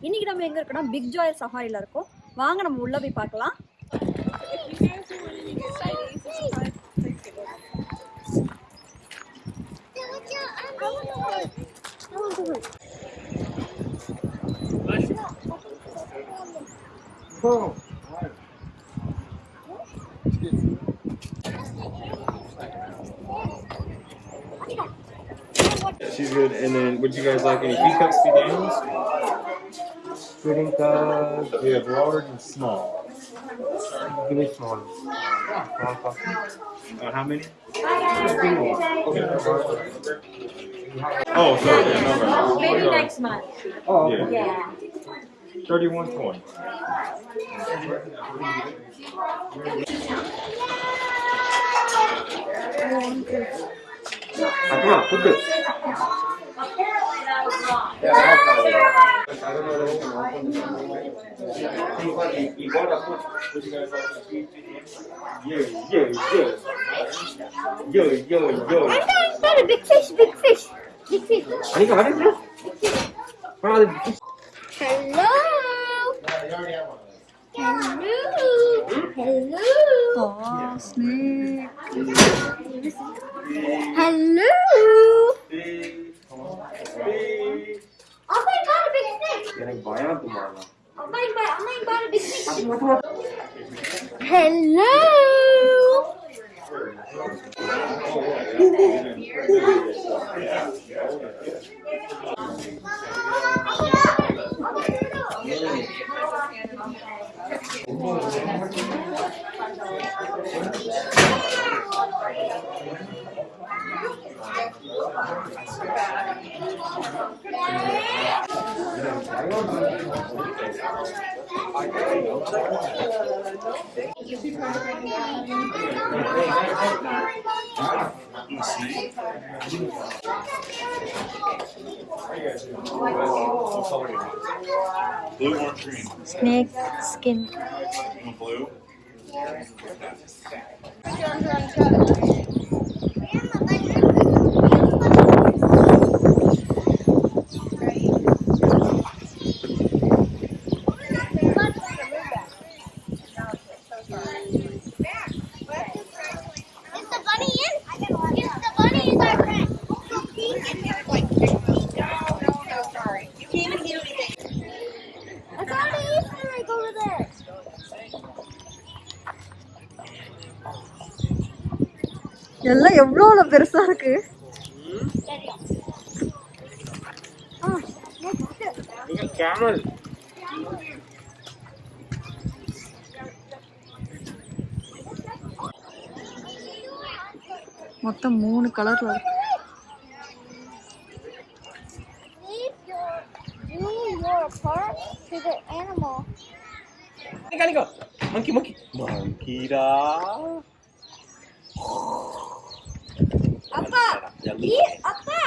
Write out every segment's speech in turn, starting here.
இன்னைக்கு நம்ம எங்க இருக்கோம்னா பிக் ஜாய் சஃபாரில இருக்கோம். வாங்க நம்ம உள்ள போய் பார்க்கலாம். She's good. And then, would you guys like any B cups, B downs? Pudding cups. We have large and small. Give me small. Small. Uh, how many? Oh, sorry. Yeah, no, no. Maybe next month. Oh, yeah. Yeah. Thirty-one twenty. Apa? Apparently that was wrong. You gotta put. Yeah, yeah, yeah. Yo, yo, yo. Not a big fish, big fish. Big fish. Ani ka ada? Mana ada? Hello. Hello. Hello. Snake. Hello. Amma, I got a big snake. You're like, why a big snake. Hello. 아, 이거 Blue or green? Snake skin. Blue. எவ்வளோ பெருசா இருக்கு மொத்தம் மூணு கலர்ல இருக்கு Monkey, monkey. Monkey, da. apa? ih apa?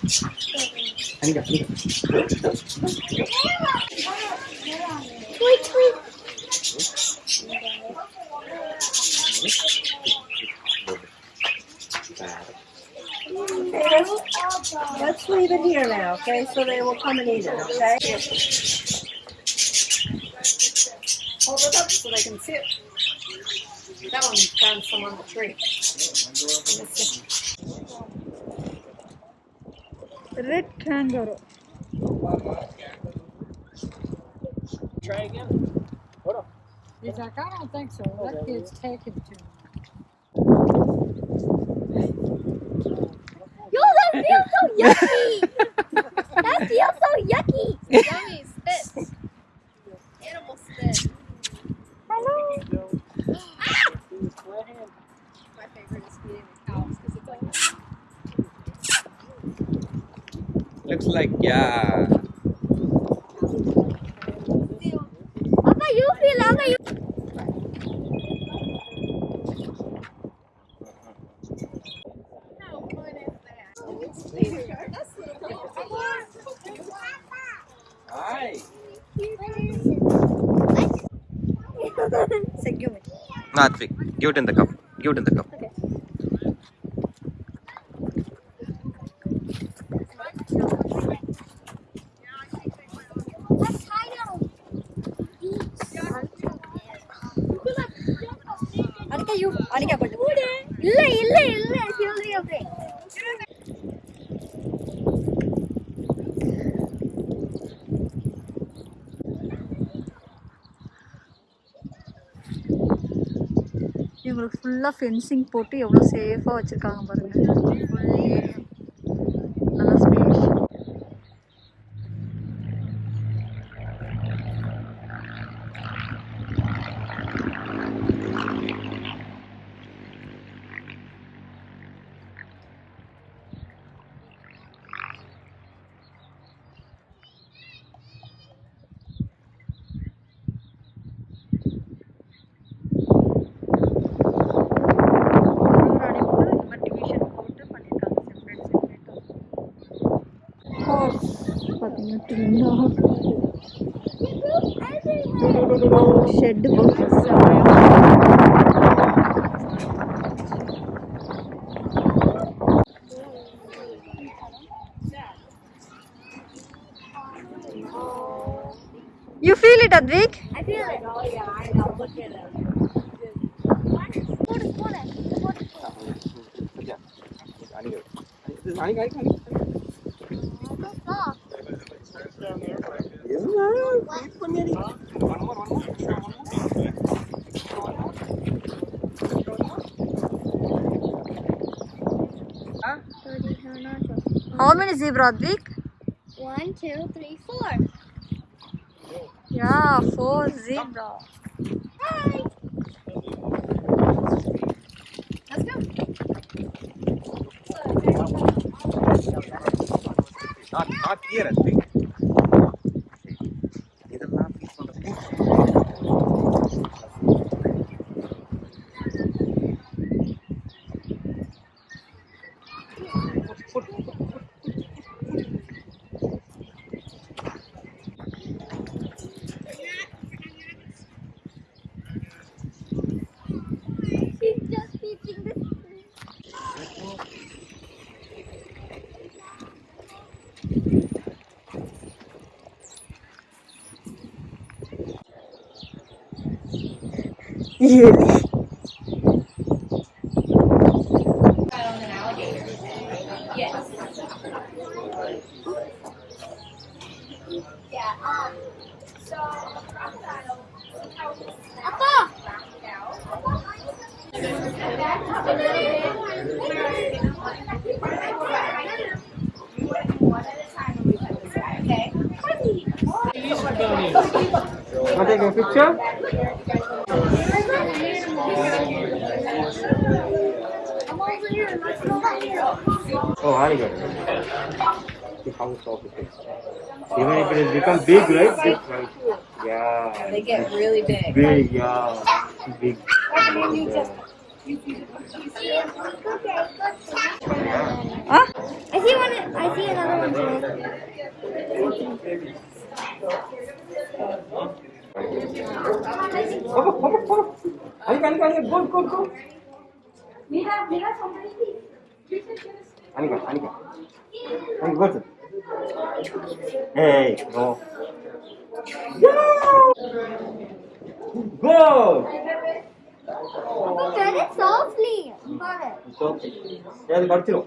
Parrot. Ani ka, ani tweet, tweet. Let's leave it here now, okay? So they will come and eat it, okay? Hold it up so they can see it. That one found some on the tree. Red kangaroo. try again? Hold on. He's like, I don't think so. That kid's taken too Yo, that feels so yucky. that feels so yucky. Yummy spit. Animal spit. Hello. My favorite is feeding the cows because it's like Looks like, yeah. Papa, you feel Papa, you. how fun is that? That's little Hi. Say, give me. Natvik, give it in the cup. Give it in the cup. இவங்களுக்கு ஃபுல்லாக fencing போட்டு எவ்வளோ சேஃபாக வச்சுருக்காங்க பாருங்கள் full area shed box How many zebra, Advik? One, two, three, four. Yeah, four zebra. Hi. Let's go. Not, not here, I Thank you. Yeah. Um. So a crocodile. Appa. Want to take a picture? I'm over here. Let's go back here. Oh, I got it. See how soft it is. Even if it has become big, right? Big, right? Yeah. They get really big. Big, yeah. Big. Huh? I see one. I see another one too. Come on, come on, come on. Anika, Anika, Anika, go, go, 아니가 아니가 아니 그거 좀 에이 너 고! Get it softly. It's okay. 야, 말티로.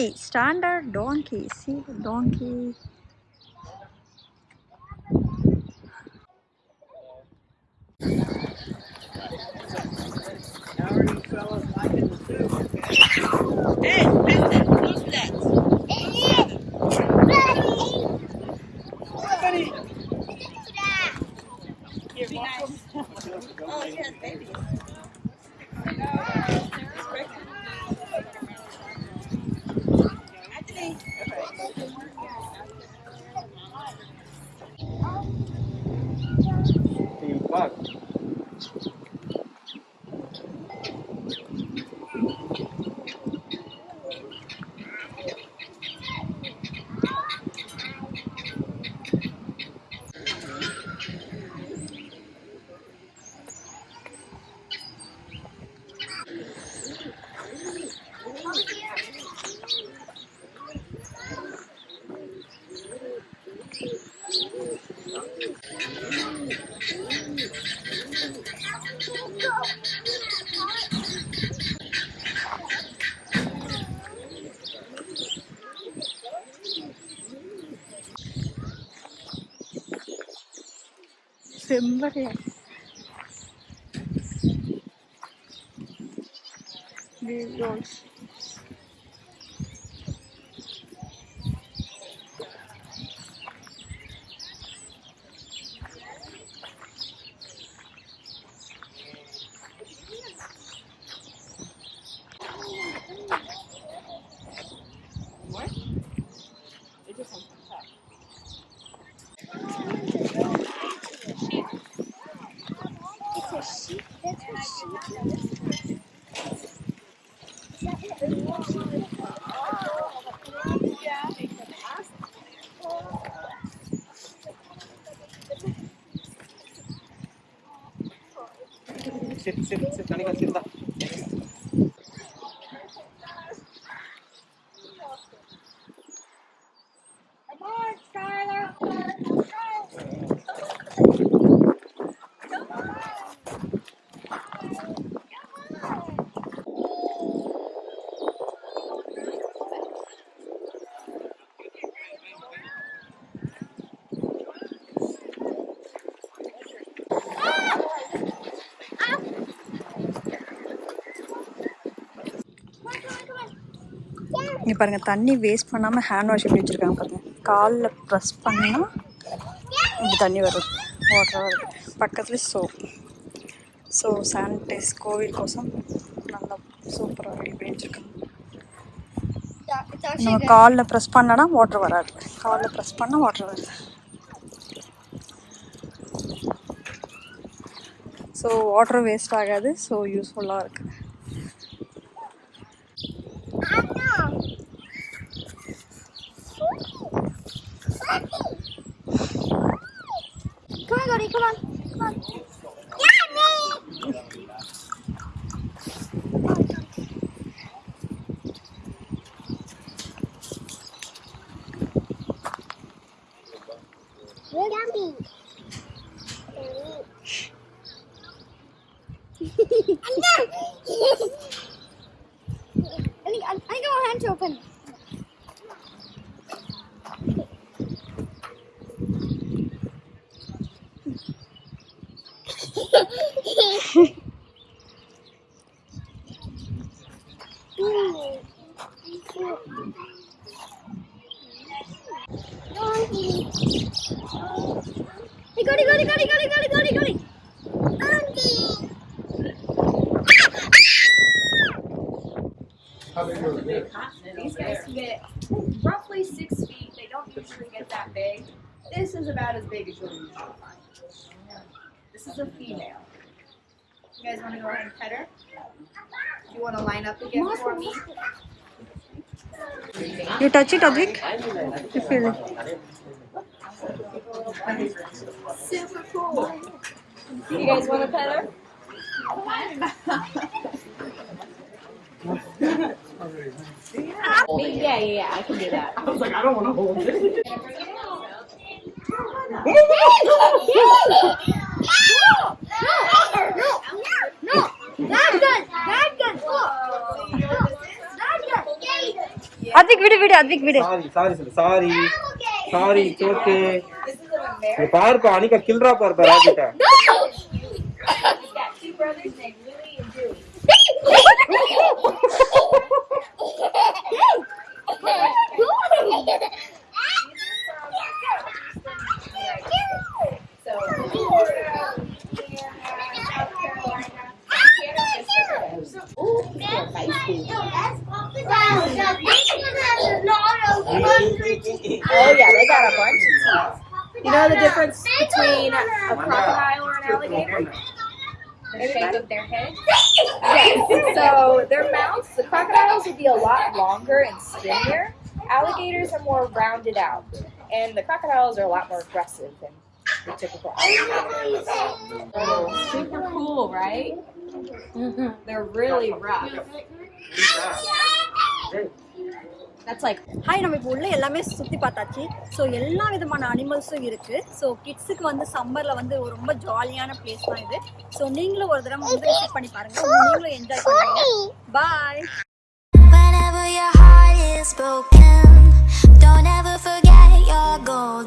donkey standard donkey. See the donkey. Fuck. lum quá thế này đi rồi What? sí, sí, sí, sí, sí, sí, sí, பாருங்கள் தண்ணி waste பண்ணாமல் hand wash எப்படி வச்சுருக்காங்க பாருங்கள் காலில் press பண்ணால் இப்படி தண்ணி வருது வாட்டராக வருது பக்கத்தில் சோப் ஸோ சானிடைஸ் கோவில் கோசம் நல்லா சூப்பராக ரெடி பண்ணி வச்சுருக்காங்க. நம்ம காலில் ப்ரெஸ் பண்ணனா வாட்டர் வராது. காலில் ப்ரெஸ் பண்ணால் வாட்டர் வருது. ஸோ வாட்டர் வேஸ்ட் ஆகாது. ஸோ யூஸ்ஃபுல்லாக இருக்குது Hey, Goody, Goody, Goody, Goody, Goody, Goody, Goody. Auntie. These guys can get roughly six feet. They don't usually get that big. This is about as big as you'll usually find. This is a female. You guys want to go ahead and pet her? Do you want to line up again for me? You touch it, Advik? You feel it. Super cool. You guys want to pet her? yeah, yeah, yeah. I can do that. I was like, I don't want to hold it. no, that gun, that gun. Oh. That gun. Advik, விடு விடு Advik, விடு sorry sorry சொல்லு sorry sorry it's okay This is an American. பாருப்பா அனிகா கில்றா பாருப்பா ராஜிட்ட He's skinnier. Alligators are more rounded out. And the crocodiles are a lot more aggressive than the typical alligators. Oh, super cool, right? They're really rough. That's like hi நம்ம இப்போ உள்ள எல்லாமே சுற்றி பார்த்தாச்சு so எல்லா விதமான அனிமல்ஸும் இருக்குது ஸோ கிட்ஸுக்கு வந்து சம்மரில் வந்து ஒரு ரொம்ப ஜாலியான பிளேஸ் தான் இது ஸோ நீங்களும் ஒரு தடவை வந்து விசிட் பண்ணி பாருங்கள் நீங்களும் என்ஜாய் பண்ணுவீங்க பாய் is broken. Don't ever forget your goal